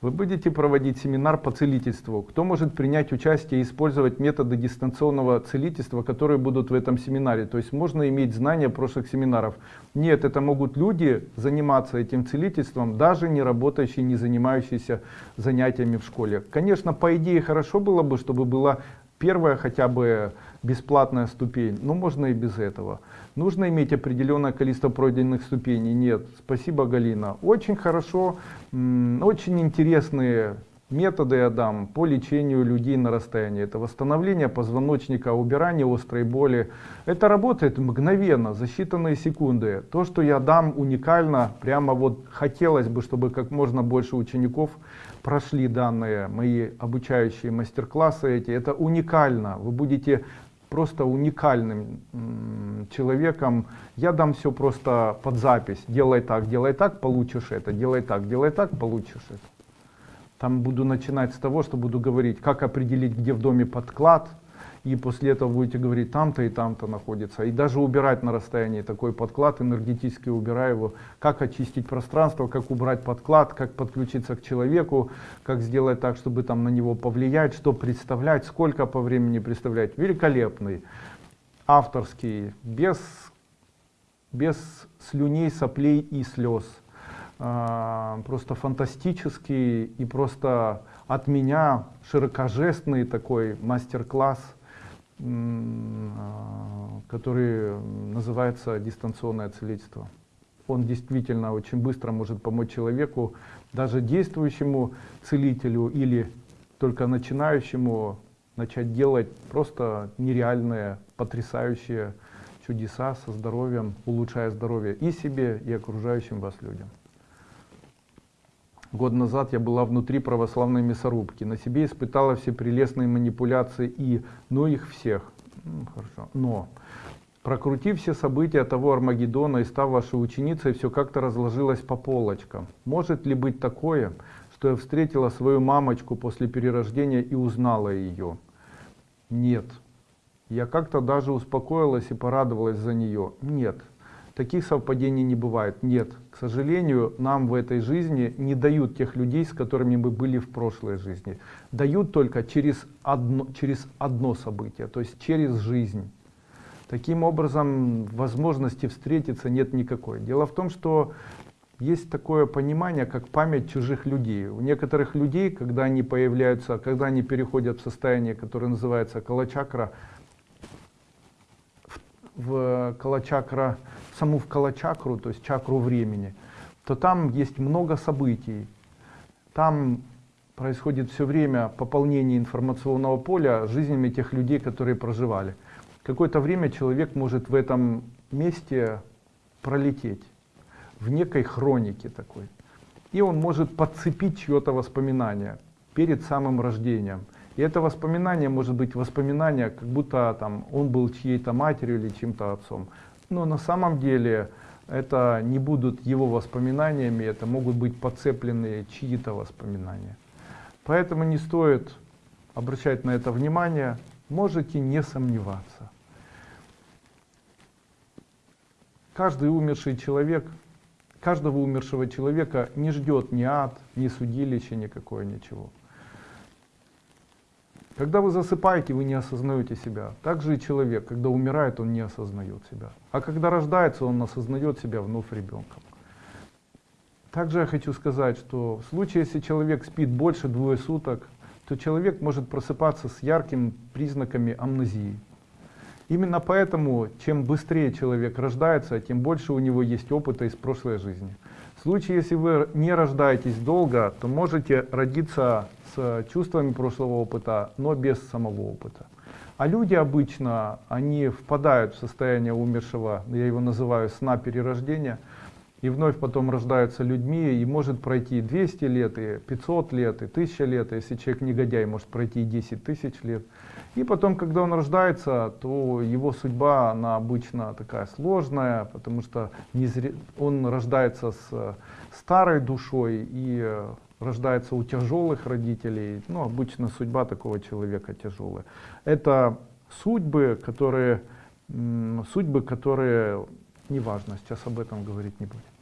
Вы будете проводить семинар по целительству. Кто может принять участие и использовать методы дистанционного целительства, которые будут в этом семинаре? То есть можно иметь знания прошлых семинаров. Нет, это могут люди заниматься этим целительством, даже не работающие, не занимающиеся занятиями в школе. Конечно, по идее хорошо было бы, чтобы была первая хотя бы бесплатная ступень, но можно и без этого. Нужно иметь определенное количество пройденных ступеней? Нет. Спасибо, Галина. Очень хорошо, очень интересные методы я дам по лечению людей на расстоянии. Это восстановление позвоночника, убирание острой боли. Это работает мгновенно, за считанные секунды. То, что я дам уникально, прямо вот хотелось бы, чтобы как можно больше учеников прошли данные мои обучающие мастер-классы эти. Это уникально. Вы будете просто уникальным человеком. Я дам все просто под запись. Делай так, делай так, получишь это. Делай так, делай так, получишь это. Там буду начинать с того, что буду говорить, как определить, где в доме подклад, и после этого будете говорить, там-то и там-то находится. И даже убирать на расстоянии такой подклад, энергетически убираю его, как очистить пространство, как убрать подклад, как подключиться к человеку, как сделать так, чтобы там на него повлиять, что представлять, сколько по времени представлять. Великолепный, авторский, без, без слюней, соплей и слез. А, просто фантастический и просто от меня широкожестный такой мастер-класс а, который называется дистанционное целительство. Он действительно очень быстро может помочь человеку, даже действующему целителю или только начинающему начать делать просто нереальные, потрясающие чудеса со здоровьем, улучшая здоровье и себе, и окружающим вас людям. Год назад я была внутри православной мясорубки. На себе испытала все прелестные манипуляции и, ну их всех. Хорошо. Но, прокрутив все события того Армагеддона и став вашей ученицей, все как-то разложилось по полочкам. Может ли быть такое, что я встретила свою мамочку после перерождения и узнала ее? Нет. Я как-то даже успокоилась и порадовалась за нее. Нет. Таких совпадений не бывает. Нет, к сожалению, нам в этой жизни не дают тех людей, с которыми мы были в прошлой жизни. Дают только через одно, через одно событие, то есть через жизнь. Таким образом, возможности встретиться нет никакой. Дело в том, что есть такое понимание, как память чужих людей. У некоторых людей, когда они появляются, когда они переходят в состояние, которое называется калачакра, в калачакра, саму в калачакру, то есть чакру времени, то там есть много событий. Там происходит все время пополнение информационного поля жизнями тех людей, которые проживали. Какое-то время человек может в этом месте пролететь, в некой хронике такой. И он может подцепить чье-то воспоминание перед самым рождением. И это воспоминание может быть воспоминание, как будто там, он был чьей-то матерью или чьим-то отцом. Но на самом деле это не будут его воспоминаниями, это могут быть подцепленные чьи-то воспоминания. Поэтому не стоит обращать на это внимание, можете не сомневаться. Каждый умерший человек, каждого умершего человека не ждет ни ад, ни судилище, никакое, ничего. Когда вы засыпаете, вы не осознаете себя. Так же и человек, когда умирает, он не осознает себя. А когда рождается, он осознает себя вновь ребенком. Также я хочу сказать, что в случае, если человек спит больше двое суток, то человек может просыпаться с яркими признаками амнезии. Именно поэтому, чем быстрее человек рождается, тем больше у него есть опыта из прошлой жизни. В случае, если вы не рождаетесь долго, то можете родиться с чувствами прошлого опыта, но без самого опыта. А люди обычно, они впадают в состояние умершего, я его называю сна перерождения, и вновь потом рождаются людьми, и может пройти 200 лет, и 500 лет, и 1000 лет, если человек негодяй, может пройти 10 тысяч лет. И потом, когда он рождается, то его судьба, она обычно такая сложная, потому что он рождается с старой душой и рождается у тяжелых родителей, ну, обычно судьба такого человека тяжелая. Это судьбы, которые, судьбы, которые, неважно, сейчас об этом говорить не будем.